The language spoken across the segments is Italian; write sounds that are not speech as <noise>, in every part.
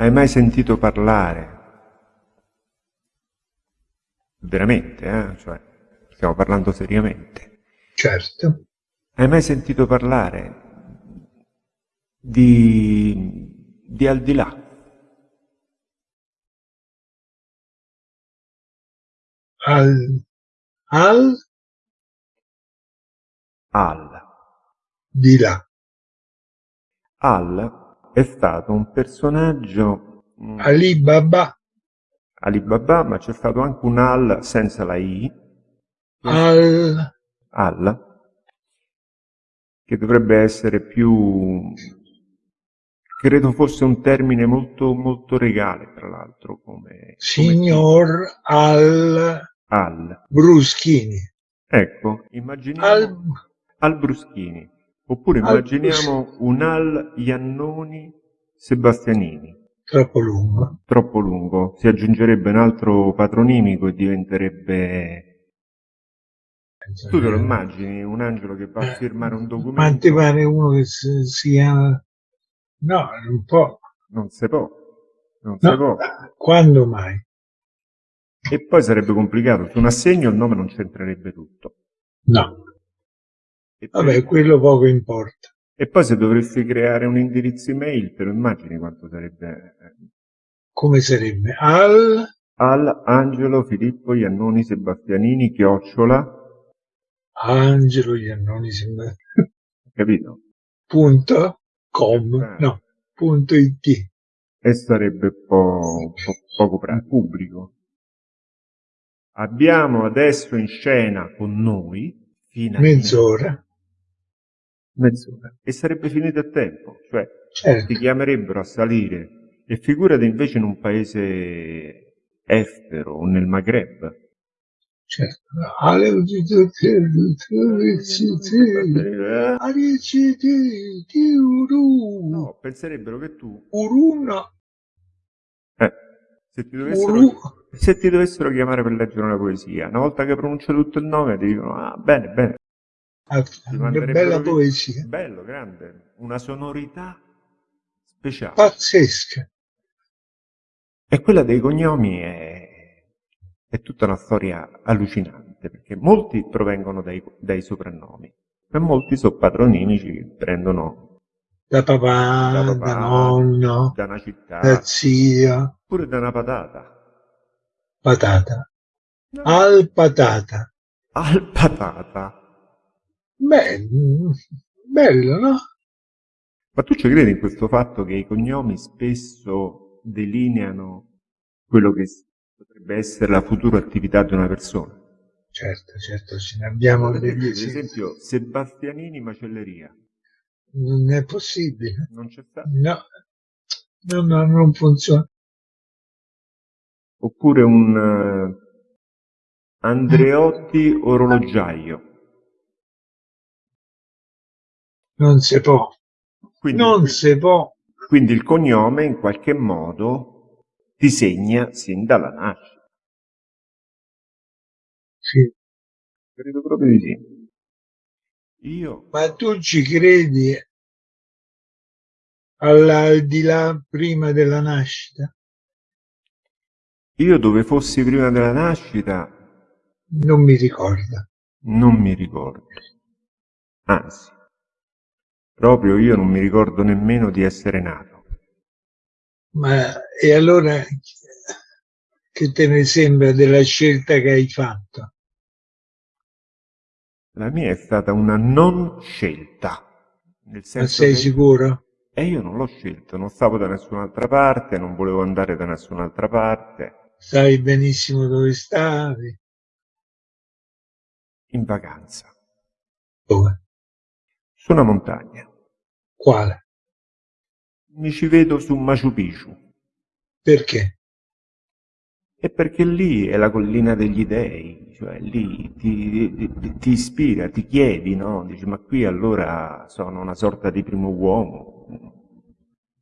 Hai mai sentito parlare? Veramente, eh? Cioè, stiamo parlando seriamente. Certo. Hai mai sentito parlare di, di al di là? Al, al Al. di là. Al è stato un personaggio mm, Ali Baba Alibaba, ma c'è stato anche un Al senza la I, al. Al, che dovrebbe essere più, credo fosse un termine molto, molto regale, tra l'altro, come, come signor al. Al. Bruschini. Ecco, immaginiamo Al, Al Bruschini, oppure immaginiamo un Al Iannoni Sebastianini. troppo lungo. Troppo lungo, si aggiungerebbe un altro patronimico e diventerebbe... Tu te lo immagini, un angelo che va a firmare un Ma ti documento? pare uno che si, si chiama... No, un po'. Non si può, non si No, può. quando mai? E poi sarebbe complicato, su un assegno il nome non c'entrerebbe tutto. No. E, Vabbè, quello poco importa. e poi se dovresti creare un indirizzo email, te lo immagini quanto sarebbe... eh, Come sarebbe? Al Al Angelo Filippo Iannoni Sebastianini, chiocciola, Angelo Iannoni sembra- capito? punto com, Eh. no, punto it. E sarebbe po- po- poco pra- pubblico. Abbiamo adesso in scena con noi, finalmente, Mezz'ora. Mezz'ora, e sarebbe finito il tempo, cioè Certo. ti chiamerebbero a salire, e figurati invece in un paese estero o nel Maghreb. Certo. No, penserebbero che tu, Uruna. eh, se ti dovessero, Uru. se ti dovessero chiamare per leggere una poesia, una volta che pronuncia tutto il nome ti dicono, ah, bene, bene, Ah, Ti Che manderebbero bella via- poesia. Bello, grande, una sonorità speciale. Pazzesca. E quella dei cognomi è, è tutta una storia allucinante, perché molti provengono dai, dai soprannomi, e molti sono patronimici che prendono Da da papà, da papà, nonno, da una città, da zia. oppure da una patata. Patata. No, Al patata. al patata. Beh, mm, bello, no? Ma tu ci credi in questo fatto che i cognomi spesso delineano quello che potrebbe essere la futura attività di una persona? Certo, certo, ce ne abbiamo Per degli esempio, per esempi. esempio, Sebastianini Macelleria, Non è possibile. non c'è stato? No, no, no, non funziona. Oppure un eh, Andreotti orologiaio. Non si può. Quindi, Non si può. quindi il cognome in qualche modo ti segna sin dalla nascita. Sì. Credo proprio di sì. Io Ma tu ci credi al di là prima della nascita? Io dove fossi prima della nascita Non mi ricorda. non mi ricordo. Anzi, proprio io non mi ricordo nemmeno di essere nato. Ma e allora che te ne sembra della scelta che hai fatto? La mia è stata una non scelta. Nel Ma senso sei che sicuro? e io non l'ho scelto, non stavo da nessun'altra parte, non volevo andare da nessun'altra parte, Sai benissimo dove stavi? in vacanza, Dove? su una montagna. Quale? Mi ci vedo su Machu Picchu. Perché? E perché lì è la collina degli dei, cioè lì ti, ti- ti ispira, ti chiedi, no? Dici, ma qui allora sono una sorta di primo uomo,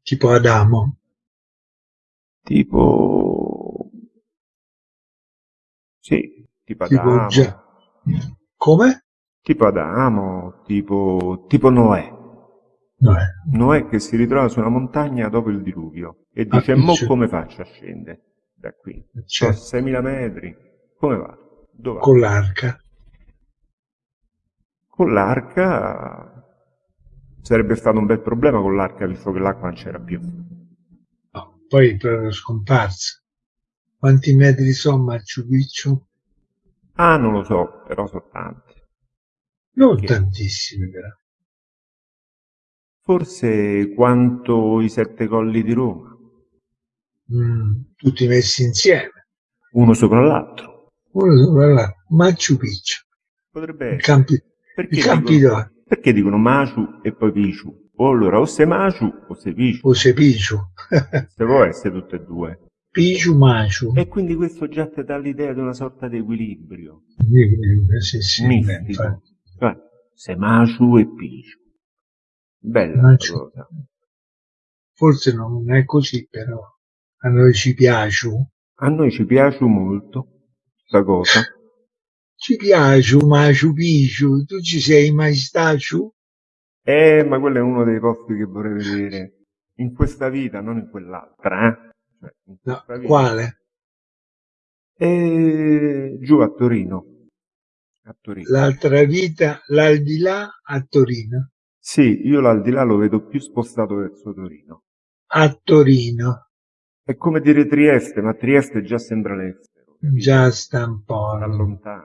Tipo Adamo? tipo... Sì, tipo Tipo Adamo, già. Come? tipo Adamo, tipo, tipo Noè. Noè. Noè che si ritrova su una montagna dopo il diluvio e dice, Ah, mo come faccio a scendere da qui? Cioè, Sono 6.000 metri, come va? Dove con l'arca. Con l'arca sarebbe stato un bel problema con l'arca visto che l'acqua non c'era più. No, poi è scomparsa. Quanti metri sono Machu Picchu? Ah, non lo so, però sono tanti. Non Che- tantissimi però. Forse quanto i sette colli di Roma, Mm, tutti messi insieme. uno sopra l'altro. Uno sopra l'altro. Machu Picchu. Potrebbe essere. campi, Perché i campi dicono, perché dicono Maciu e poi Piciu? O allora o sei Maciu o sei Piciu. O se Picchu. Se può <laughs> essere tutte e due. Picchu Machu. E quindi questo già ti dà l'idea di una sorta di equilibrio Sì, sì, beh, mistico. infatti. Cioè, sei Maciu e Piciu. Bella cosa. Forse non è così, però a noi ci piace. A noi ci piace molto questa cosa. Ci piace Machu Picchu. Tu ci sei mai stato? Eh, ma quello è uno dei posti che vorrei vedere in questa vita, non in quell'altra, eh? Cioè, in No, quale? E giù a Torino. A Torino. L'altra vita, l'aldilà a Torino. Sì, io l'aldilà lo vedo più spostato verso Torino. A Torino. È come dire Trieste, ma Trieste già sembra l'estero. Già sta un po' lontano.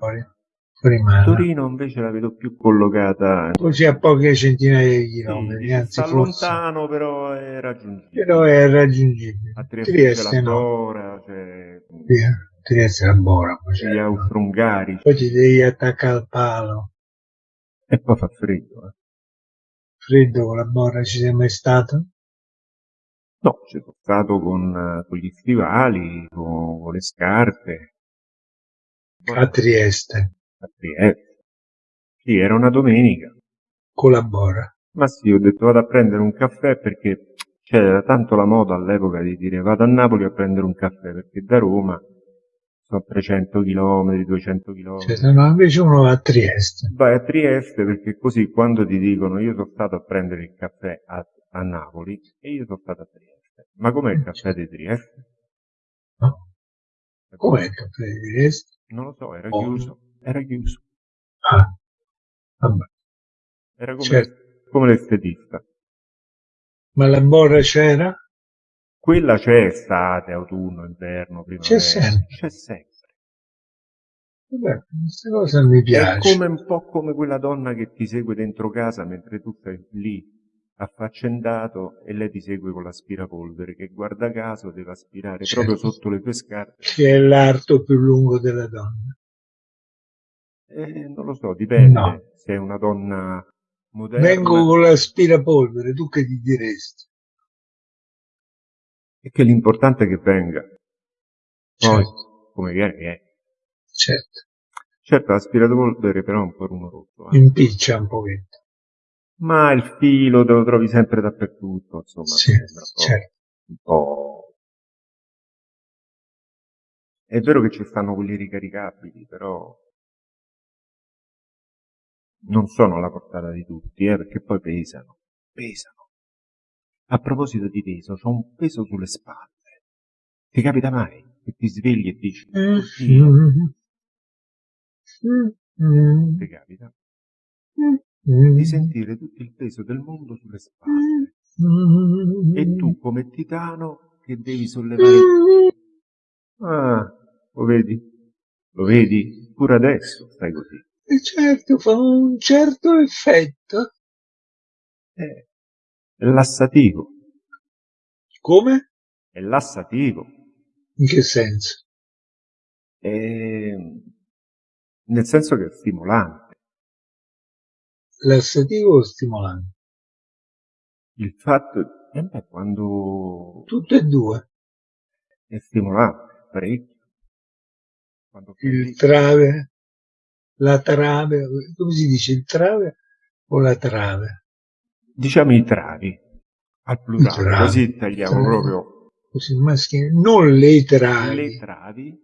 Torino invece la vedo più collocata. Così a poche centinaia di Sì, chilometri, dice, anzi sta forse. lontano, però è raggiungibile. Però è raggiungibile. A Trieste, Trieste c'è la no. Dora, c'è Sì, Trieste è buona. poi c'è. gli austro-ungarici. Poi ti devi attaccare al palo. E poi fa freddo. eh. Freddo con la borra ci sei mai stato? No, ci sono stato con, eh, con gli stivali, con, con le scarpe. A Trieste, a Trieste. Sì, era una domenica. con la borra. Ma sì, ho detto vado a prendere un caffè perché c'era tanto la moda all'epoca di dire vado a Napoli a prendere un caffè perché da Roma sono 300 km, 200 km. Cioè, no, invece uno va a Trieste. Vai a Trieste perché così quando ti dicono io sono stato a prendere il caffè a, a Napoli e io sono stato a Trieste. Ma com'è il caffè di Trieste? No? Com'è il caffè di Trieste? Non lo so, era Oh. chiuso. Era chiuso. Ah, vabbè. Era come, Certo. come l'estetista. Ma la borra c'era? Quella c'è estate, autunno, inverno, primavera. C'è sempre. C'è sempre. Vabbè, questa cosa mi È piace. come un po' come quella donna che ti segue dentro casa mentre tu stai lì affaccendato e lei ti segue con l'aspirapolvere che guarda caso deve aspirare Certo. proprio sotto le tue scarpe. Che è l'arto più lungo della donna. Eh, non lo so, dipende No. se è una donna moderna Vengo con l'aspirapolvere, tu che ti diresti? E che l'importante è che venga. Poi, Certo, come viene, viene. certo. Certo, l'aspirapolvere però è un po' rumoroso. eh. Impiccia un pochetto. Ma il filo te lo trovi sempre dappertutto, insomma, Sì, mi sembra un po'- certo. un po'... È vero che ci stanno quelli ricaricabili, però non sono alla portata di tutti, eh, perché poi pesano, pesano. A proposito di peso, c'ho un peso sulle spalle. Ti capita mai che ti svegli e dici, oddio, Mm. ti capita? Mm. Di sentire tutto il peso del mondo sulle spalle. Mm. E tu come titano che devi sollevare... Ah, lo vedi? Lo vedi? Pure adesso stai così. E certo, fa un certo effetto. Eh, è lassativo, Come? è lassativo. In che senso? È... Nel senso che è stimolante. Lassativo o stimolante? Il fatto... Eh beh, quando Tutte e due. è stimolante, parecchio. Quando Il trave, la trave, come si dice il trave o la trave? Diciamo i travi, al plurale, travi. così tagliamo Travi. proprio Così maschile, non le travi. le travi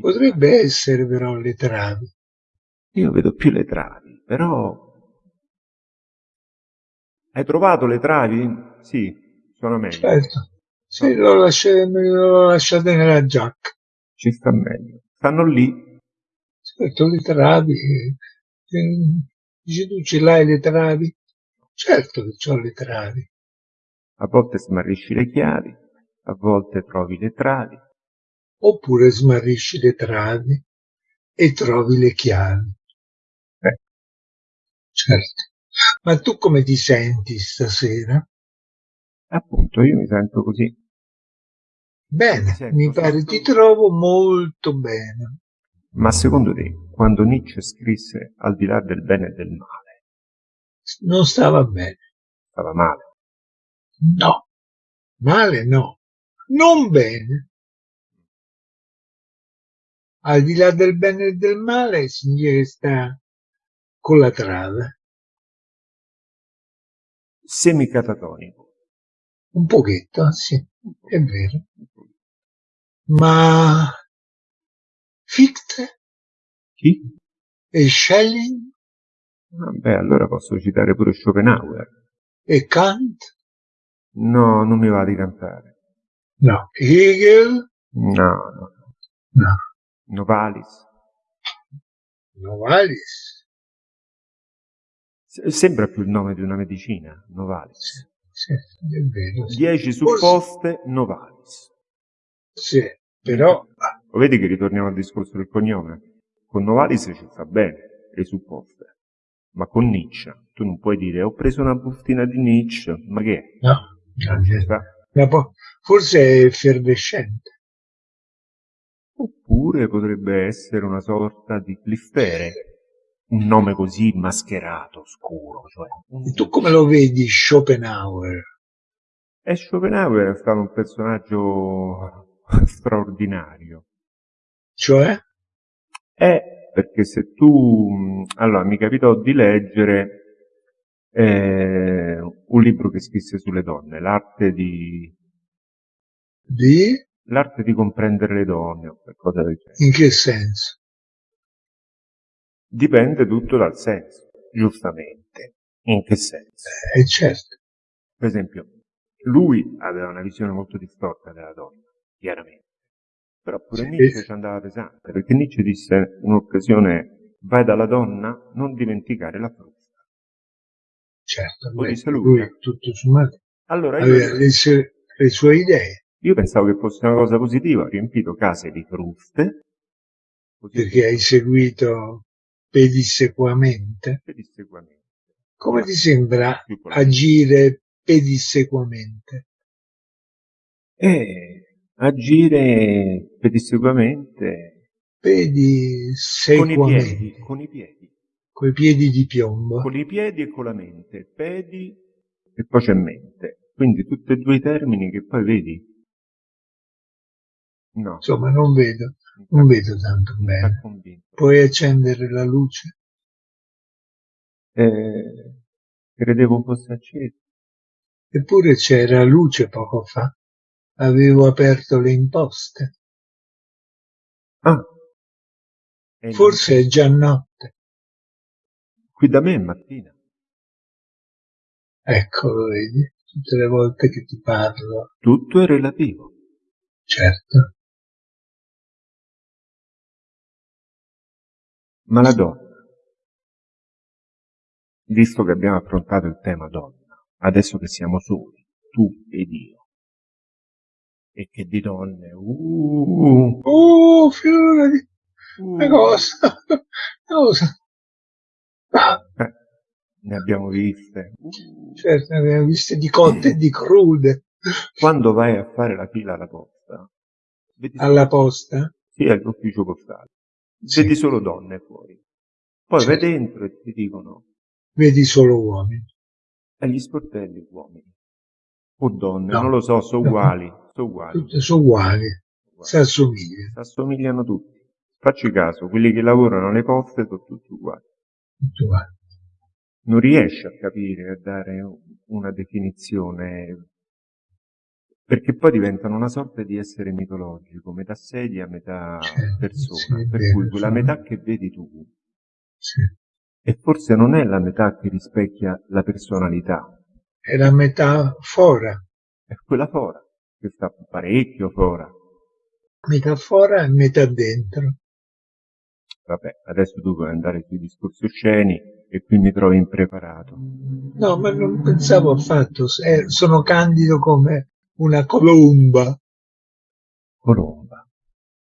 Potrebbe essere però le travi. Io vedo più le travi, però Hai trovato le travi? Sì, sono meglio. Certo. Sì, l'ho lasciate, lasciate nella giacca. Ci sta meglio. Stanno lì. Certo, le travi. eh, Dici tu ce l'hai le travi? Certo che ho le travi. A volte smarrisci le chiavi, a volte trovi le travi. Oppure smarrisci le travi e trovi le chiavi. Eh. Certo. Ma tu come ti senti stasera? Appunto, io mi sento così. Bene, Sento mi pare ti trovo molto bene. Ma secondo te, quando Nietzsche scrisse Al di là del bene e del male, Non stava bene. stava male? No. Male no. Non bene. Al di là del bene e del male significa che sta con la trave. Semicatatonico. Un pochetto, sì, è vero. Ma Fichte Chi? e Schelling Vabbè, allora posso citare pure Schopenhauer. e Kant? No, non mi va di cantare. No. Hegel? No, no. No. Novalis. Novalis? S- Sembra più il nome di una medicina, Novalis. Sì, è vero. sì. 10 supposte, Novalis. Sì, però Lo vedi che ritorniamo al discorso del cognome? Con Novalis ci sta bene, le supposte. Ma con Nietzsche, tu non puoi dire ho preso una bustina di Nietzsche, ma che? è? no, Non ci sta. ma po- forse è effervescente. Oppure potrebbe essere una sorta di cliffere, un nome così mascherato, scuro, cioè un- E tu come lo vedi Schopenhauer? E Schopenhauer è stato un personaggio <laughs> straordinario. Cioè? È perché se tu... mh, Allora, mi capitò di leggere eh, un libro che scrisse sulle donne, l'arte di, Di? l'arte di comprendere le donne, o qualcosa del genere. In che senso? Dipende tutto dal senso, giustamente. In che senso? Eh, certo. Per esempio, lui aveva una visione molto distorta della donna, chiaramente. Però pure Sì. Nietzsche ci andava pesante, perché Nietzsche disse in un'occasione, vai dalla donna, non dimenticare la frusta. Certo, Lo disse lui, lui eh. tutto sommato Allora io, aveva le sue, le sue idee, io pensavo che fosse una cosa positiva, ho riempito case di fruste, perché hai seguito pedissequamente. pedissequamente. Come ti sembra agire pedissequamente? E agire pedissequamente con i piedi, con i piedi. Di piombo. con i piedi e con la mente, pedi e poi c'è mente. Quindi tutti e due i termini che poi vedi. No, Insomma, non vedo, non vedo tanto bene. Puoi accendere la luce? Eh, credevo fosse acceso. Eppure c'era luce poco fa. Avevo aperto le imposte. Ah, Forse è già notte. qui da me è mattina. Ecco, vedi, tutte le volte che ti parlo. Tutto è relativo. Certo. Ma la donna, visto che abbiamo affrontato il tema donna, adesso che siamo soli, tu ed io, e che di donne, uh, Oh, figurati, uh, una cosa, <laughs> una cosa. Eh, ne abbiamo viste. Uh. certo, ne abbiamo viste di cotte e di crude Quando vai a fare la fila alla posta, vedi solo, alla posta. sì, all'ufficio postale, Sì. vedi solo donne fuori. Poi vai Certo. dentro e ti dicono, Vedi solo uomini. e gli sportelli uomini. O donne, No. non lo so, sono No. uguali, sono uguali. Tutte sono uguali, si assomigliano. Si assomigliano tutti. Facci caso, quelli che lavorano alle poste sono tutti uguali. tutte uguali. Non riesci a capire, a dare una definizione, perché poi diventano una sorta di essere mitologico, metà sedia, metà Certo, persona. sì, per vero, cui quella metà che vedi tu, Sì. e forse non è la metà che rispecchia la personalità, È la metafora. È quella fora, sta parecchio fora. Metà fora e metà dentro. Vabbè, adesso tu puoi andare sui discorsi osceni e qui mi trovi impreparato. No, ma non pensavo affatto. Eh, sono candido come una colomba. Colomba.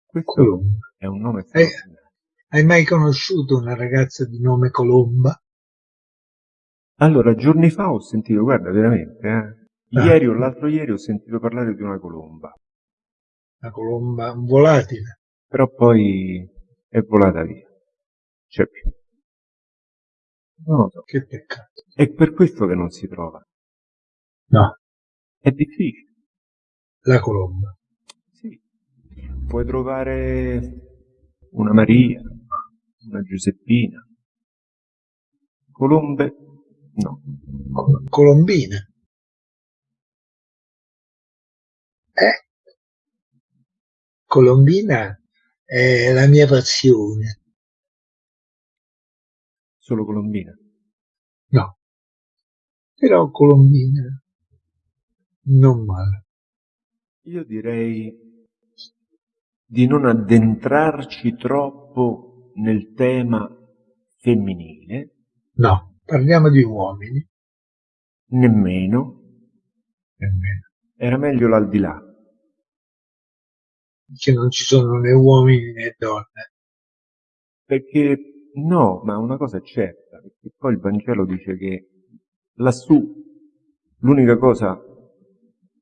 Questo Colomba. è un nome straordinario. hai mai conosciuto una ragazza di nome Colomba? Allora, giorni fa ho sentito, guarda, veramente, eh. Ieri o l'altro ieri ho sentito parlare di una colomba, Una colomba volatile. però poi è volata via. C'è più. Non lo so. Che peccato. È per questo che non si trova. No, È difficile. la colomba. Sì. Puoi trovare una Maria, una Giuseppina. Colombe? No. Co- Colombina. Eh? Colombina è la mia passione. Solo Colombina. No. Però Colombina non male. Io direi di non addentrarci troppo nel tema femminile, No, parliamo di uomini. nemmeno. Nemmeno. Era meglio l'aldilà. Che non ci sono né uomini né donne. Perché no, ma una cosa è certa, perché poi il Vangelo dice che lassù l'unica cosa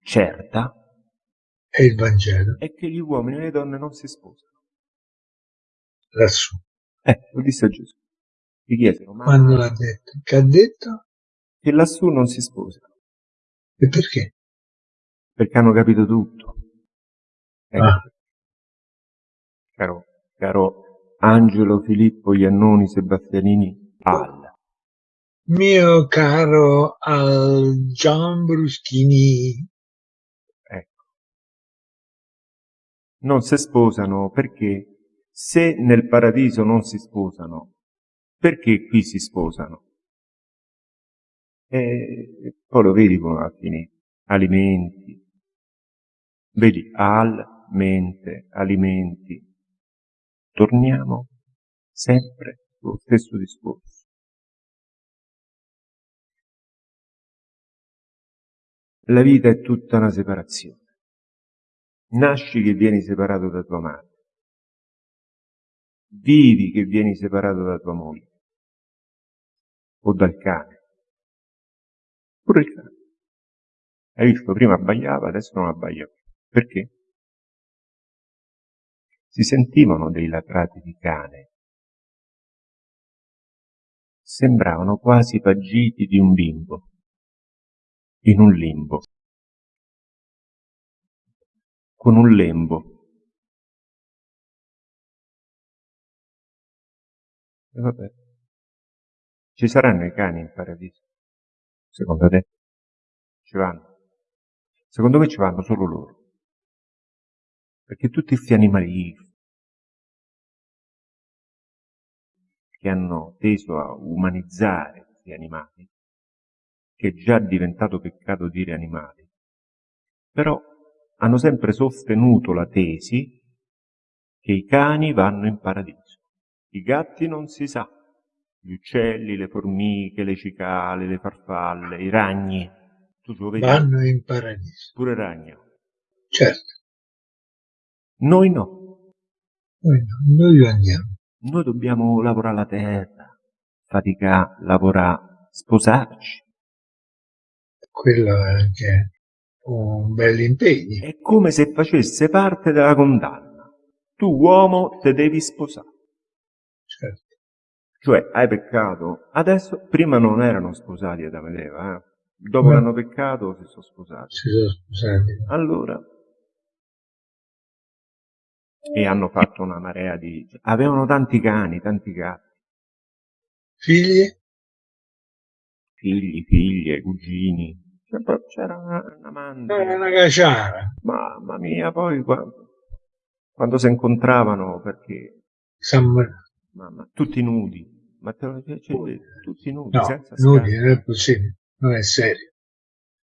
certa È il Vangelo. è che gli uomini e le donne non si sposano. Lassù. Eh, lo disse Gesù. Gli chiesero, ma Quando l'ha detto? Che ha detto? che lassù non si sposano, E perché? Perché hanno capito tutto. Ecco, Ah. caro, caro Angelo, Filippo, Iannoni, Sebastianini, Al. Mio caro al Gian Bruschini, Ecco. Non si sposano perché se nel paradiso non si sposano, perché qui si sposano? E poi lo vedi come va a finire. Alimenti. Vedi, al, mente, alimenti. Torniamo sempre sullo stesso discorso. La vita è tutta una separazione. Nasci che vieni separato da tua madre. Vivi che vieni separato da tua moglie. O dal cane. Pure il cane. Hai visto, prima abbaiava, adesso non abbaia più. Perché? Si sentivano dei latrati di cane. Sembravano quasi pagiti di un bimbo. In un limbo. Con un lembo. E vabbè. Ci saranno i cani in paradiso? Secondo te? Ci vanno? Secondo me ci vanno solo loro. Perché tutti questi animali che hanno teso a umanizzare questi animali, che è già diventato peccato dire animali, però hanno sempre sostenuto la tesi che i cani vanno in paradiso. I gatti non si sa, gli uccelli, le formiche, le cicale, le farfalle, i ragni. Tu lo vedi? vanno in paradiso. Pure ragno. Certo, Noi no. noi, no, noi andiamo. Noi dobbiamo lavorare la terra, faticare, lavorare, sposarci. Quello è anche un bel impegno. È come se facesse parte della condanna. Tu uomo te devi sposare. Certo. Cioè, hai peccato. Adesso, prima non erano sposati Adamo ed Eva, eh? Dopo che hanno peccato si sono sposati. Si sono sposati. Allora, e hanno fatto una marea di... Avevano tanti cani, tanti gatti, Figli? figli, figlie, cugini. C'era una, una manda. Era una caciara. Mamma mia, poi quando, quando si incontravano, perché, San... mamma, tutti nudi, ma te lo cioè, tutti nudi, No, senza nudi, non è possibile. Non è serio.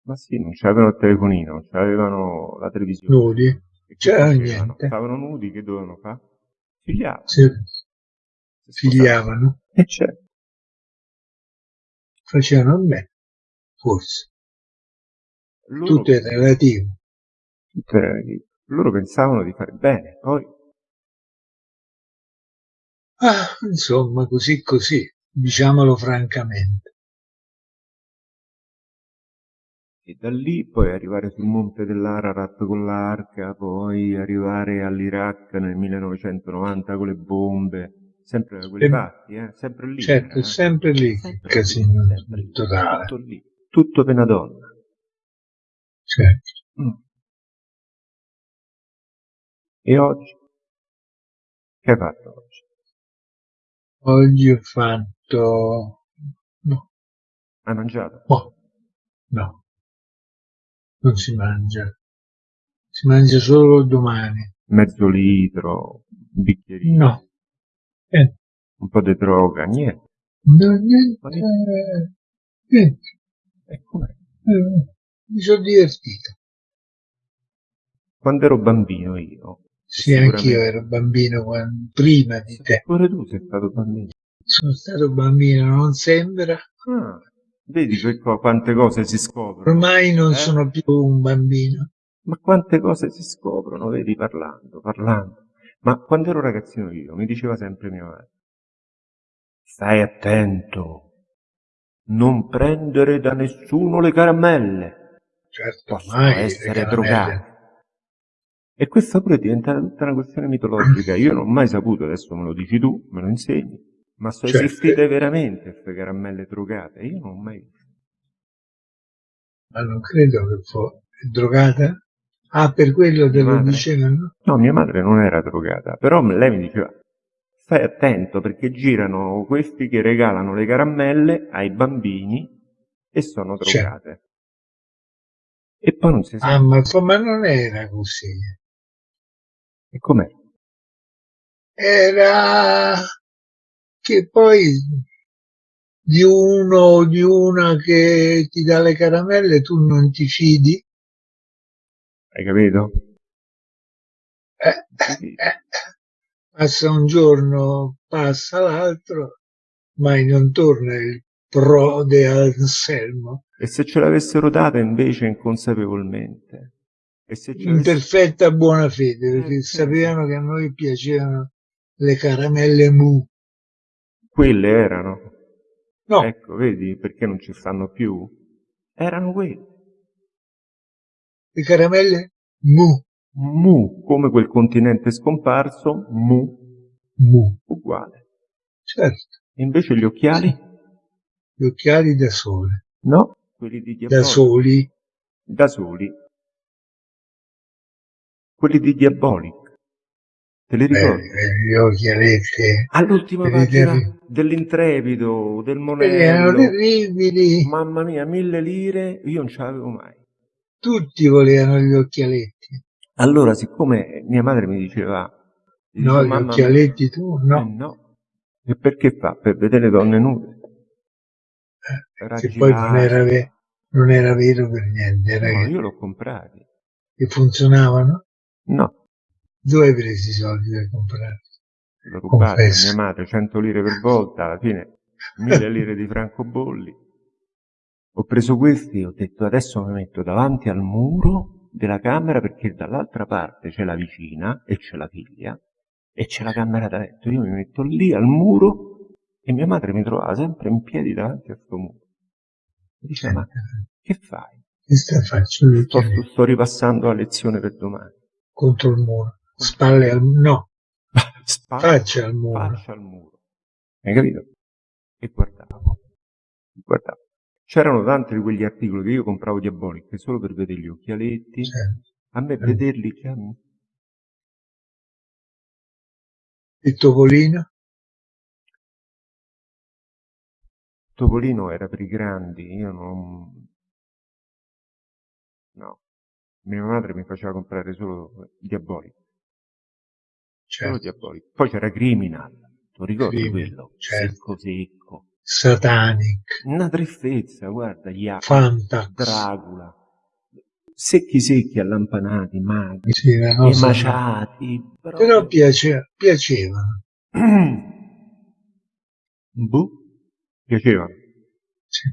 Ma sì, non c'avevano il telefonino, non c'avevano la televisione. Nudi? C'era niente. Stavano nudi, che dovevano fare? Figliavano. Sì. Figliavano. E certo. Facevano bene, forse. Loro, tutto è relativo. Tutto è relativo. Loro pensavano di fare bene, poi... Ah, insomma, così così, diciamolo francamente. E da lì poi arrivare sul monte dell'Ararat con l'arca, poi arrivare all'Iraq nel 1990 con le bombe, sempre da quelle parti, eh? sempre lì. Certo, eh? sempre lì, sempre casino sempre lì, totale. Tutto lì, tutto per una donna. Certo. Mm. E oggi? Che hai fatto oggi? Oggi ho fatto... no. Hai mangiato? Oh. No non si mangia, si mangia solo domani. Mezzo litro, un bicchierino. No. Eh. Un po' di droga, niente. No, niente. Eh, niente. E com'è? Eh, mi sono divertito. Quando ero bambino io. Sì, anch'io ero bambino quando, prima di te. Pure tu sei stato bambino. Sono stato bambino, non sembra. Ah. Vedi quante cose si scoprono. Ormai non eh? sono più un bambino. Ma quante cose si scoprono, vedi, parlando, parlando. Ma quando ero ragazzino io, mi diceva sempre mia madre, stai attento, non prendere da nessuno le caramelle. Certo, Possono essere drogate. E questa pure è diventata tutta una questione mitologica. Io non ho mai saputo, adesso me lo dici tu, me lo insegni ma sono cioè, esistite veramente queste caramelle drogate? Io non ho mai visto. Ma non credo che fosse drogata? Ah, per quello te lo dicevano? No, mia madre non era drogata, però lei mi diceva stai attento perché girano questi che regalano le caramelle ai bambini e sono drogate. Cioè. E poi non si sa. Ah, ma, ma non era così. E com'è? Era che poi di uno o di una che ti dà le caramelle tu non ti fidi. Hai capito? Eh, eh, passa un giorno, passa l'altro, mai non torna il prode Anselmo. E se ce l'avessero data invece inconsapevolmente? In perfetta buona fede, perché eh, sapevano che a noi piacevano le caramelle mu. Quelle erano. No. Ecco, vedi perché non ci stanno più? Erano quelle. Le caramelle mu. Mu, come quel continente scomparso, mu. Mu. Uguale. Certo. E invece gli occhiali? Gli occhiali da sole. No, quelli di Diabolic. Da soli. Da soli. Quelli di Diabolic. Te li ricordi? Eh, gli occhialetti. All'ultima pagina dell'Intrepido, del Monello. Erano terribili. Mamma mia, mille lire, io non ce l'avevo mai. Tutti volevano gli occhialetti. Allora, siccome mia madre mi diceva... No, gli occhialetti tu? No. Eh, no. E perché fa? Per vedere donne nude. Eh, che poi non era, non era, vero per niente. Era no, io l'ho comprati. E funzionavano? No. Dove hai preso i soldi per comprare? L'ho rubato a mia madre, 100 lire per volta, alla fine 1000 lire di francobolli. Ho preso questi e ho detto adesso mi metto davanti al muro della camera perché dall'altra parte c'è la vicina e c'è la figlia e c'è la camera da letto. Io mi metto lì al muro e mia madre mi trovava sempre in piedi davanti a questo muro. Mi diceva, ma che fai? Che stai facendo? Sto, sto ripassando la lezione per domani. Contro il muro spalle al no, <laughs> spalle, faccia al muro. Faccia al muro. Hai capito? E guardavo. Guardavo. C'erano tanti di quegli articoli che io compravo diabolici solo per vedere gli occhialetti. Certo. A me certo. vederli già Il Topolino? Topolino era per i grandi, io non... No. Mia madre mi faceva comprare solo diabolici certo. Poi c'era Criminal, tu ricordi Criminal, quello? Certo. Secco secco. Satanic. Una tristezza, guarda, gli altri. Fantax. Dracula. Secchi secchi, allampanati, magri, Sì, emaciati. Però proprio- piace- piacevano. <clears throat> Boh, piaceva. Sì.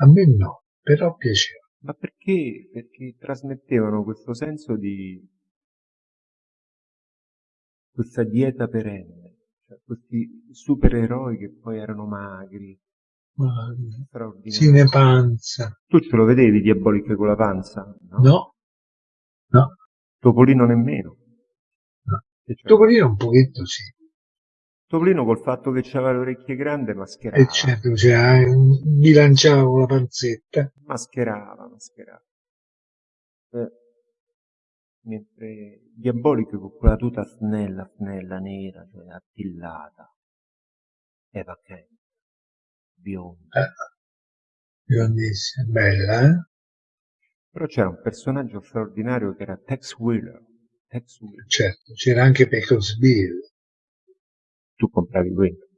A me no, però piaceva. Ma perché? Perché trasmettevano questo senso di questa dieta perenne, cioè questi supereroi che poi erano magri, Ma straordinari. Cinepanza. Tu ce lo vedevi diaboliche con la panza? No. No, no. Topolino nemmeno. No. C'era? Topolino un pochetto sì. Topolino col fatto che aveva le orecchie grandi mascherava. E certo, cioè, bilanciava con la panzetta. Mascherava, mascherava. Eh, Mentre diaboliche con quella tuta snella, snella, nera, cioè attillata. Eva Kent. Bionda. Eh, biondissima, bella, eh? Però c'era un personaggio straordinario che era Tex Wheeler. Tex Wheeler. Certo, c'era anche Pecosville. Tu compravi quello.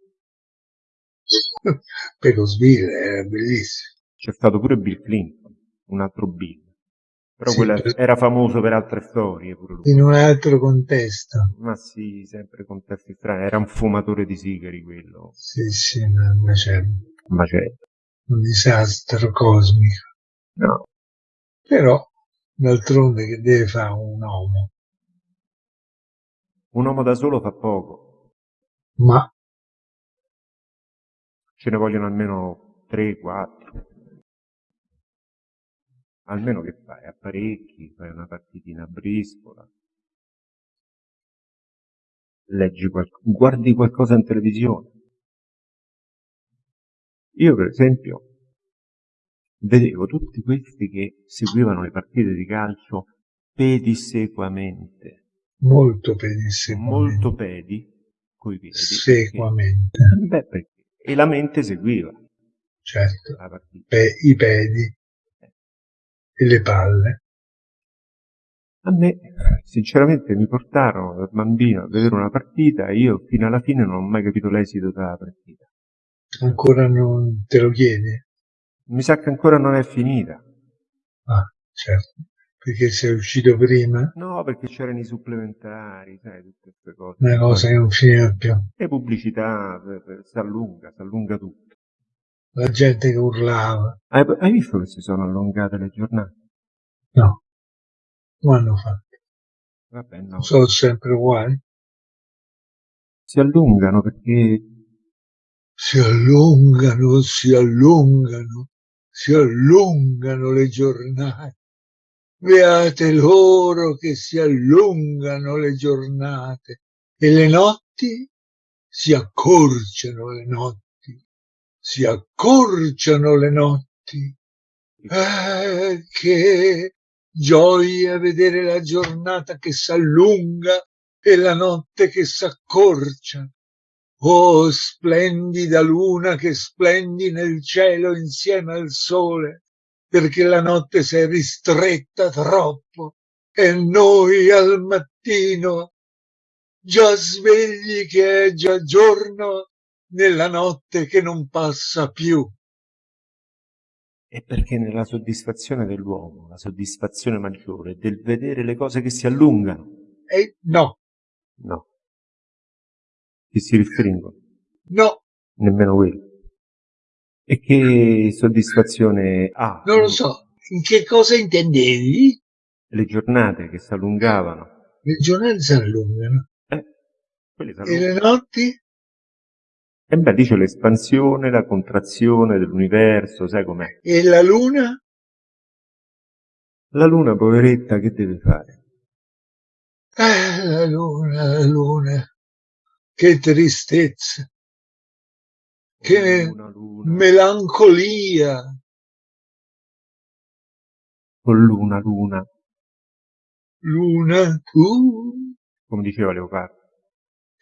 <laughs> Pecosville era bellissimo. C'è stato pure Bill Clinton, un altro Bill. Però Sì, quello per- era famoso per altre storie pure lui. In un altro contesto. Ma sì, sempre contesti strani. Era un fumatore di sigari quello. Sì, sì, no, invece Un macello. un disastro cosmico. No. Però, d'altronde che deve fare un uomo? Un uomo da solo fa poco. Ma Ce ne vogliono almeno 3, 4. Almeno che fai? Apparecchi, fai una partitina a briscola. Leggi qualcosa, guardi qualcosa in televisione. Io per esempio vedevo tutti questi che seguivano le partite di calcio pedissequamente, molto pedissequamente. molto pedi, coi piedi. Sequamente, perché- Beh, perché? E la mente seguiva certo. Pe- I pedi e le palle. A me, sinceramente, mi portarono da bambino a vedere una partita e io fino alla fine non ho mai capito l'esito della partita. Ancora non te lo chiedi? Mi sa che ancora non è finita. Ah, certo. Perché sei uscito prima, No, perché c'erano i supplementari, sai, tutte queste cose. una cosa che non finiva più. E pubblicità, per- per- si allunga, si allunga tutto. La gente che urlava. Hai, hai visto che si sono allungate le giornate? No. Come hanno fatto? Vabbè, no. Sono sempre uguali. Si allungano perché Si allungano, si allungano, si allungano le giornate. Beate loro che si allungano le giornate e le notti si accorciano le notti, si accorciano le notti. Eh, che gioia vedere la giornata che s'allunga e la notte che s'accorcia. Oh, splendida luna che splendi nel cielo insieme al sole, perché la notte si è ristretta troppo e noi al mattino, già svegli che è già giorno, nella notte che non passa più. è perché nella soddisfazione dell'uomo, la soddisfazione maggiore è del vedere le cose che si allungano, E no, no, che si restringono, no, nemmeno quello. E che soddisfazione ha non lo so. In che cosa intendevi? le giornate che si allungavano? Le giornate si allungano Eh, quelle si e le allungano. notti? E beh, dice l'espansione, la contrazione dell'universo, sai com'è? E la luna? La luna, poveretta, che deve fare? Eh, la luna, la luna. Che tristezza, Che Luna, luna, melancolia. con luna, luna, Luna, tu? come diceva Leopardo.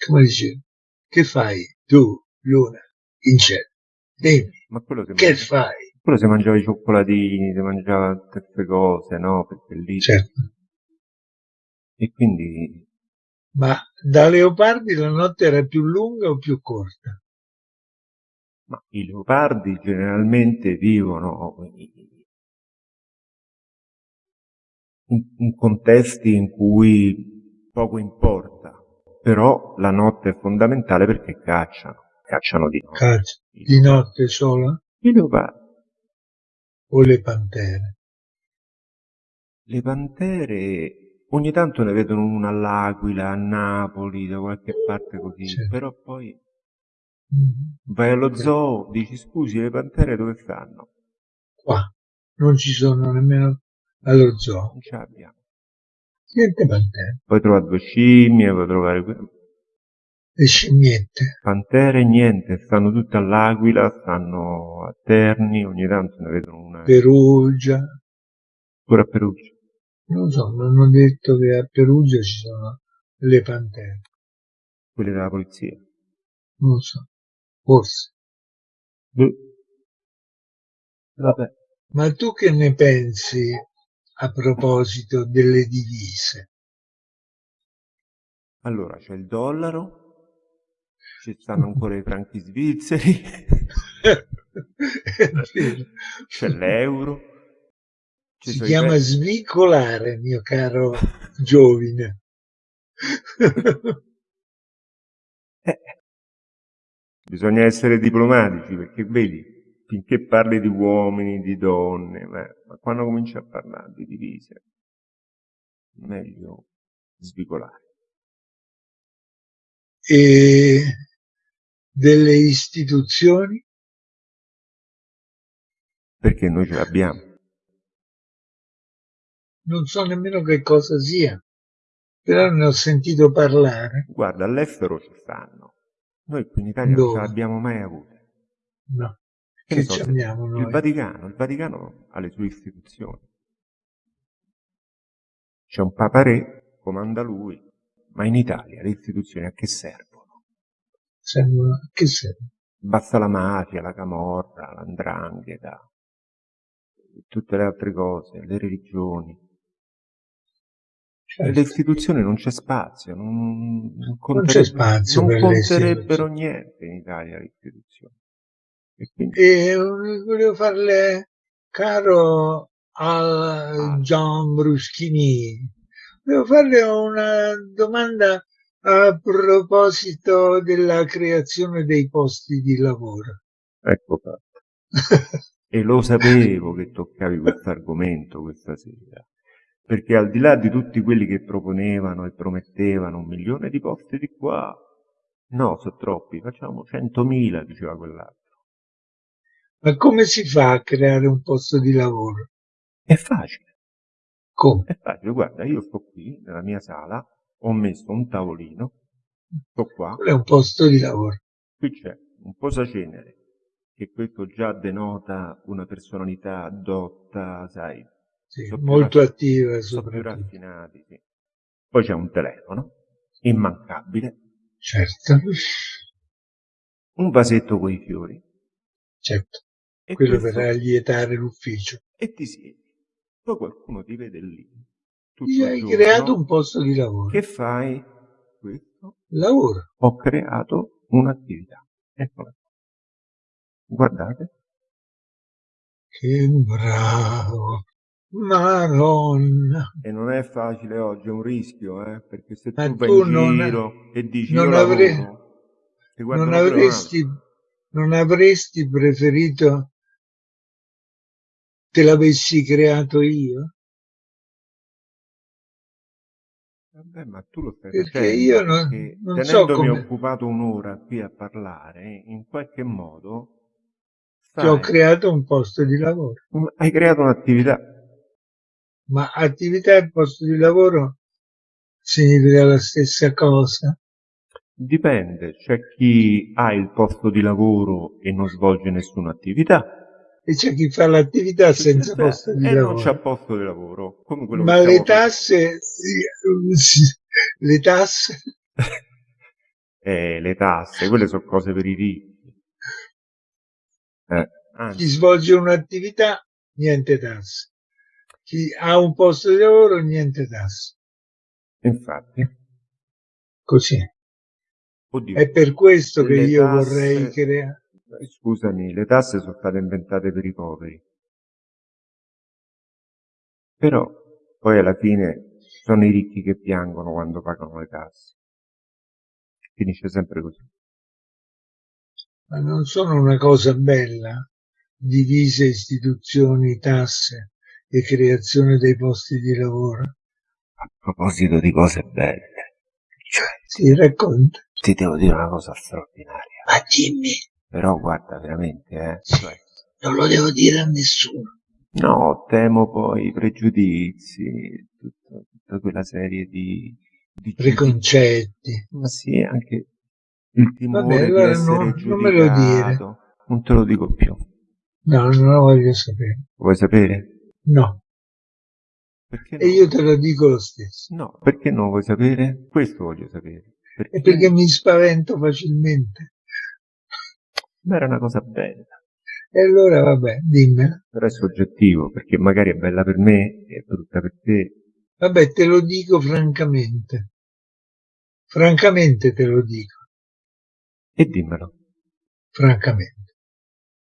Come dicevi? Che fai tu, luna, in cielo? Dimmi, Ma quello che mangia- fai? quello si mangiava i cioccolatini, si mangiava queste cose, no? Perché lì... Certo. E quindi Ma da Leopardi la notte era più lunga o più corta? Ma i leopardi generalmente vivono in, in contesti in cui poco importa, però la notte è fondamentale perché cacciano, cacciano di notte. Caccia. Di notte solo? I leopardi. O le pantere? Le pantere ogni tanto ne vedono una all'Aquila, a Napoli, da qualche parte così, sì. però poi mm-hmm. vai allo zoo, dici scusi, le pantere dove stanno? Qua, non ci sono nemmeno allo zoo. Non ce l'abbiamo. Niente pantere. Puoi trovare due scimmie, puoi trovare... Le scimmiette. Pantere niente, stanno tutte all'Aquila, stanno a Terni, ogni tanto ne vedono una... Perugia. Pure a Perugia. Non so, mi hanno detto che a Perugia ci sono le pantere. Quelle della polizia? Non so, forse. Beh. Vabbè. Ma tu che ne pensi a proposito delle divise? Allora, c'è il dollaro, ci stanno ancora i franchi svizzeri, <laughs> c'è l'euro, ci si chiama i... svicolare, mio caro giovine. eh, bisogna essere diplomatici perché vedi, finché parli di uomini, di donne, ma, ma quando cominci a parlare di divise, meglio svicolare. E delle istituzioni? Perché noi ce l'abbiamo non so nemmeno che cosa sia, però ne ho sentito parlare. Guarda, all'estero ci stanno. Noi qui in Italia Dove? non ce l'abbiamo mai avute. No. Che, che so, ci abbiamo noi? Il Vaticano, il Vaticano ha le sue istituzioni. C'è un Papa Re, comanda lui, ma in Italia le istituzioni a che servono? Servono a che servono? Basta la mafia, la camorra, l'andrangheta, tutte le altre cose, le religioni. Certo. Le istituzioni non c'è spazio, non, non, non c'è spazio non conterebbero niente in Italia le istituzioni. E, quindi... e volevo farle caro al ah. John Bruschini, volevo farle una domanda a proposito della creazione dei posti di lavoro. Ecco fatto. <laughs> e lo sapevo che toccavi questo argomento questa sera perché al di là di tutti quelli che proponevano e promettevano un milione di posti di qua, no, sono troppi, facciamo centomila, diceva quell'altro. Ma come si fa a creare un posto di lavoro? È facile. Come? È facile, guarda, io sto qui nella mia sala, ho messo un tavolino, sto qua. Quello è un posto di lavoro. Qui c'è un posacenere, che questo già denota una personalità dotta, sai, sì, molto attiva sono più raffinati, sì. Poi c'è un telefono, immancabile. Certo. Un vasetto con i fiori. Certo. E Quello questo... per allietare l'ufficio. E ti siedi. Poi qualcuno ti vede lì. Gli hai creato un posto di lavoro. Che fai? Questo? Lavoro. Ho creato un'attività. Eccola. Guardate. Che bravo. Madonna. E non è facile oggi, è un rischio, eh? perché se tu vai tu in non, giro e dici non, lavoro, non avresti, non avresti preferito te l'avessi creato io? Vabbè, ma tu lo stai perché facendo, io non, non so come... occupato un'ora qui a parlare, in qualche modo... Ti ho creato un posto di lavoro. Hai creato un'attività ma attività e posto di lavoro significa la stessa cosa? Dipende, c'è chi ha il posto di lavoro e non svolge nessuna attività. E c'è chi fa l'attività senza posto di e lavoro. E non c'è posto di lavoro. Ma le tasse, sì, le tasse? <laughs> eh, le tasse, quelle sono cose per i ricchi. Eh, chi svolge un'attività, niente tasse chi ha un posto di lavoro niente tasse. Infatti. Così. Oddio, È per questo che io tasse, vorrei creare. Scusami, le tasse sono state inventate per i poveri. Però poi alla fine sono i ricchi che piangono quando pagano le tasse. Finisce sempre così. Ma non sono una cosa bella, divise istituzioni, tasse e creazione dei posti di lavoro? A proposito di cose belle, cioè, sì, racconta. Ti devo dire una cosa straordinaria. Ma dimmi. Però guarda, veramente, eh. Non lo devo dire a nessuno. No, temo poi i pregiudizi, tutta, tutta quella serie di, di preconcetti. Ma sì, anche il timore Vabbè, allora di essere no, non me lo dire. Non te lo dico più. No, non lo voglio sapere. Vuoi sapere? No. Perché no? E io te lo dico lo stesso. No, perché non vuoi sapere? Questo voglio sapere. Perché... È perché mi spavento facilmente. Ma era una cosa bella. E allora vabbè, dimmela. Però è soggettivo, perché magari è bella per me e è brutta per te. Vabbè, te lo dico francamente. Francamente te lo dico. E dimmelo. Francamente.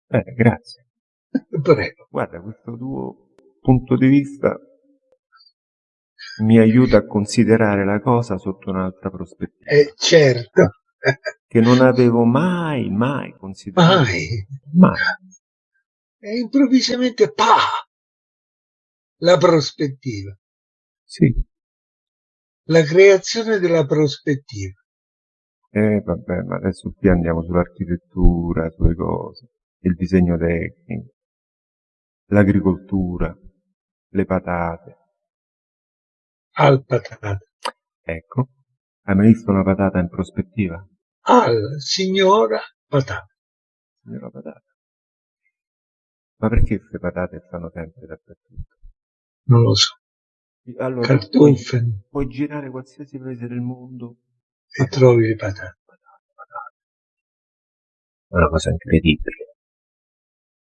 Eh, grazie. <laughs> Prego. Guarda, questo tuo punto di vista mi aiuta a considerare la cosa sotto un'altra prospettiva. Eh, certo. <laughs> che non avevo mai, mai considerato. Mai. Mai. E improvvisamente, pa! La prospettiva. Sì. La creazione della prospettiva. Eh, vabbè, ma adesso qui andiamo sull'architettura, sulle cose, il disegno tecnico, l'agricoltura, le patate. Al patate. Ecco, hai mai visto una patata in prospettiva? Al signora patata. Signora patata. Ma perché queste patate stanno sempre dappertutto? Non lo so. Allora. Puoi, puoi girare qualsiasi paese del mondo e patate, trovi le patate. patate, patate. È una cosa incredibile.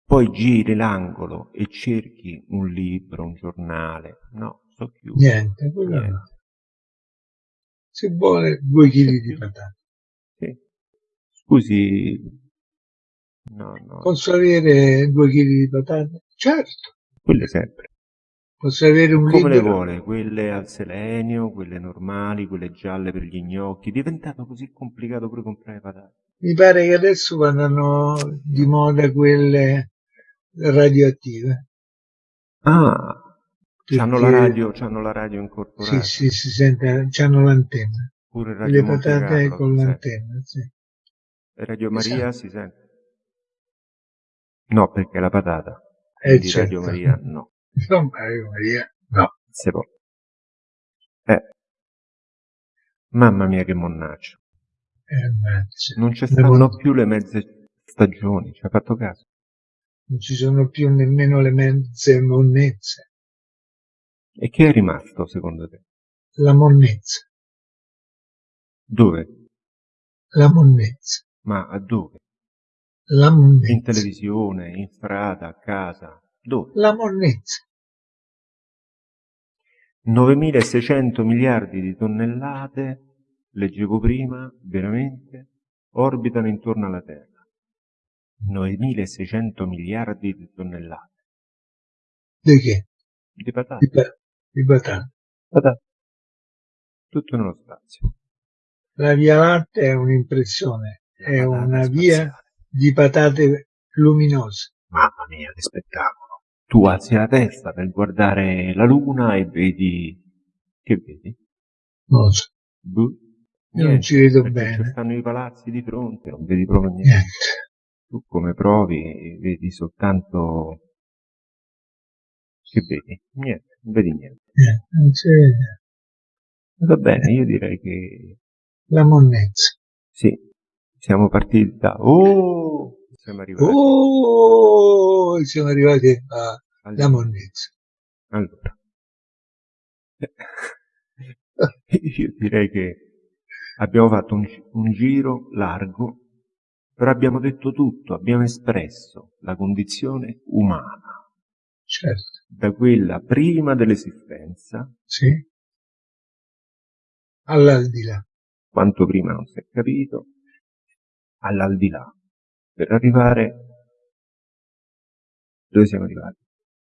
Poi giri l'angolo e cerchi un libro, un giornale. No, so chiuso. Niente, quello Niente. no. Se vuole due chili di patate. Scusi, No, no. Posso avere due chili di patate? Certo. Quelle sempre. Posso avere un Come le vuole? Quelle al selenio, quelle normali, quelle gialle per gli gnocchi. È diventato così complicato pure comprare patate. Mi pare che adesso vadano di moda quelle radioattive. Ah, Perché... c'hanno la radio, c'hanno la radio incorporata. Sì, sì, si sente, c'hanno l'antenna. Pure Radio Le patate Carlo, con l'antenna, sì. Radio Maria si sente? No, perché la patata. Eh, di certo. Radio Maria no. No, Radio Maria no. Se può. Eh. Mamma mia che monnaccio. Eh, non ci stanno non... più le mezze stagioni, ci ha fatto caso? Non ci sono più nemmeno le mezze monnezze. E che è rimasto secondo te? La monnezza. Dove? La monnezza. Ma a dove? La monnezza. In televisione, in strada, a casa. Dove? La monnezza. 9600 miliardi di tonnellate, leggevo prima, veramente, orbitano intorno alla Terra. 9600 miliardi di tonnellate. Di che? Di patate. Di, pa di patate. Patate. Tutto nello spazio. La Via Lattea è un'impressione, è una via di patate luminose. Mamma mia, che spettacolo. Tu alzi la testa per guardare la luna e vedi... Che vedi? Non so. Buh. Io non ci vedo bene. Ci stanno i palazzi di fronte, non vedi proprio niente. niente. Tu come provi vedi soltanto... Che vedi? Niente, non vedi niente. Niente, non vede. Va bene, io direi che... La monnezza. Sì, siamo partiti da... Oh! Siamo arrivati. Oh! Siamo arrivati alla monnezza. Allora. <laughs> Io direi che abbiamo fatto un, un giro largo, però abbiamo detto tutto, abbiamo espresso la condizione umana. Certo. Da quella prima dell'esistenza. Sì. All'aldilà. Quanto prima non si è capito, all'aldilà. per arrivare... Dove siamo arrivati?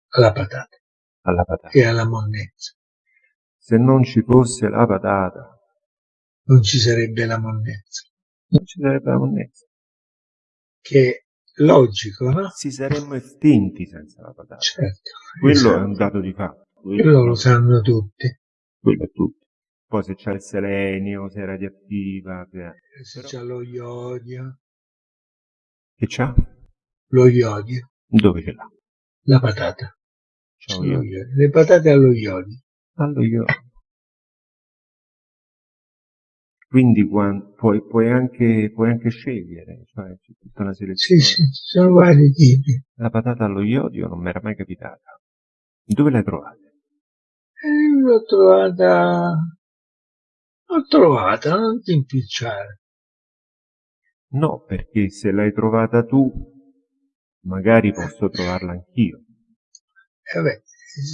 Alla patata. Alla patata. E alla monnezza. Se non ci fosse la patata... Non ci sarebbe la monnezza. Non ci sarebbe la monnezza. Che logico, no? Si saremmo estinti senza la patata. Certo. Quello esatto. è un dato di fatto. Quello lo sanno tutti. Quello è tutto. Poi se c'è il selenio, se è radioattiva, se, se c'è lo iodio. Che c'ha? Lo iodio. Dove ce l'ha? La patata. C'ha lo iodio. Le patate allo iodio. Allo iodio. Quindi puoi, puoi, anche, puoi anche scegliere, cioè c'è tutta una selezione. Sì, sì, sono vari tipi. La patata allo iodio non mi era mai capitata. Dove l'hai trovata? Eh, l'ho trovata... L'ho trovata, non ti impicciare. No, perché se l'hai trovata tu, magari posso trovarla anch'io. Eh beh,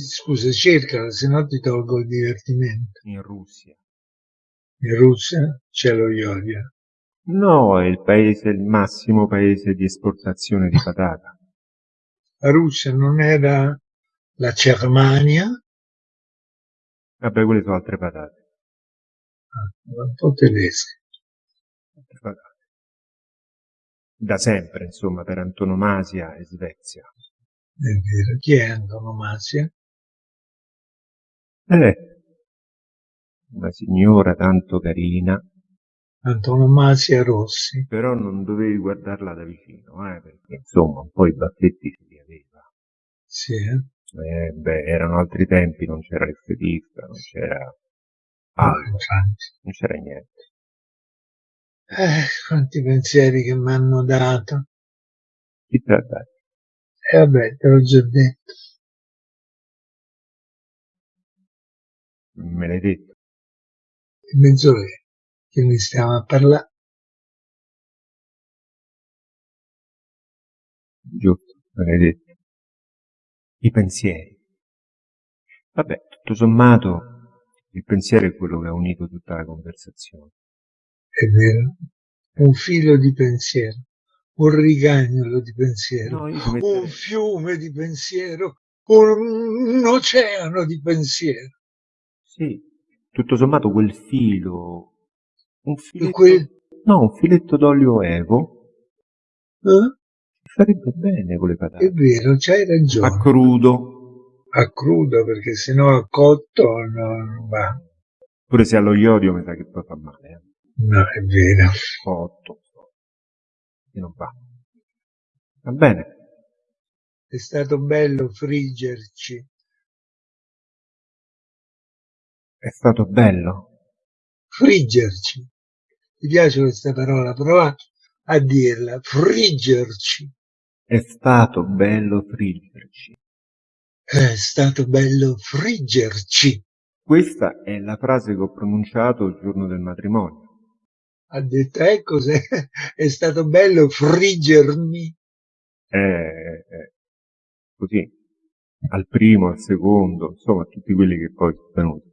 scusa, cercala, se no ti tolgo il divertimento. In Russia. In Russia c'è lo iodio. No, è il paese, il massimo paese di esportazione di patata. La Russia non era la Germania? Vabbè, quelle sono altre patate. Ah, un po' tedesche. Patate. Da sempre, insomma, per antonomasia e Svezia. È vero. Chi è antonomasia? Eh, una signora tanto carina. Antonomasia Rossi. Però non dovevi guardarla da vicino, eh, perché insomma un po' i baffetti se li aveva. Sì, eh? Eh, beh, erano altri tempi, non c'era il fetista, non c'era altro, non c'era niente. Eh, quanti pensieri che mi hanno dato. Chi te l'ha dato? E eh, vabbè, te l'ho già detto. Me l'hai detto? Mezz'ora che ne stiamo a parlare. Giusto, me l'hai detto i pensieri. Vabbè, tutto sommato, il pensiero è quello che ha unito tutta la conversazione. È vero. Un filo di pensiero, un rigagnolo di pensiero, no, un fiume di pensiero, un oceano di pensiero. Sì, tutto sommato quel filo, un filetto, quel... no, un filetto d'olio evo, eh? Farebbe bene con le patate. È vero, c'hai ragione. A crudo. A crudo, perché sennò a cotto non va. Pure se allo iodio mi sa che poi fa male. Eh. No, è vero. Cotto. E non va. Va bene. È stato bello friggerci. È stato bello. Friggerci. Ti piace questa parola? Prova a dirla. Friggerci. È stato bello friggerci. È stato bello friggerci. Questa è la frase che ho pronunciato il giorno del matrimonio. Ha detto, ecco se è stato bello friggermi. Eh, eh, così, al primo, al secondo, insomma, tutti quelli che poi sono venuti.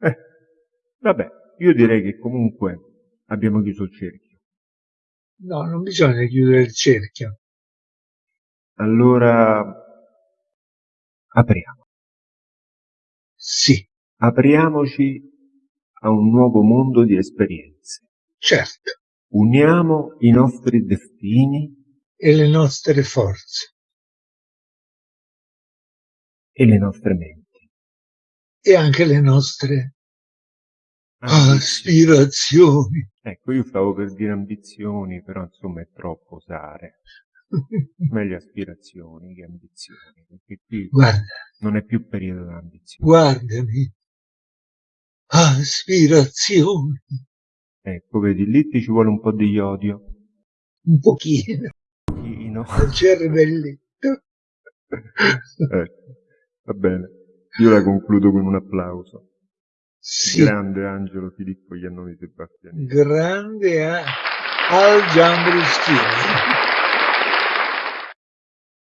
Eh, vabbè, io direi che comunque abbiamo chiuso il cerchio. No, non bisogna chiudere il cerchio. Allora apriamo. Sì. Apriamoci a un nuovo mondo di esperienze. Certo. Uniamo i nostri destini e le nostre forze. E le nostre menti. E anche le nostre aspirazioni. Ecco, io stavo per dire ambizioni, però insomma è troppo osare. <laughs> Meglio aspirazioni che ambizioni, perché qui Guarda, non è più periodo di ambizioni. Guardami. Aspirazioni. Ecco, vedi, lì ti ci vuole un po' di iodio. Un pochino. Un pochino. Il cervelletto. <laughs> ecco, va bene. Io la concludo con un applauso. Sì. Grande Angelo Filippo Iannoni Sebastiani. Grande a... al Giambruschini.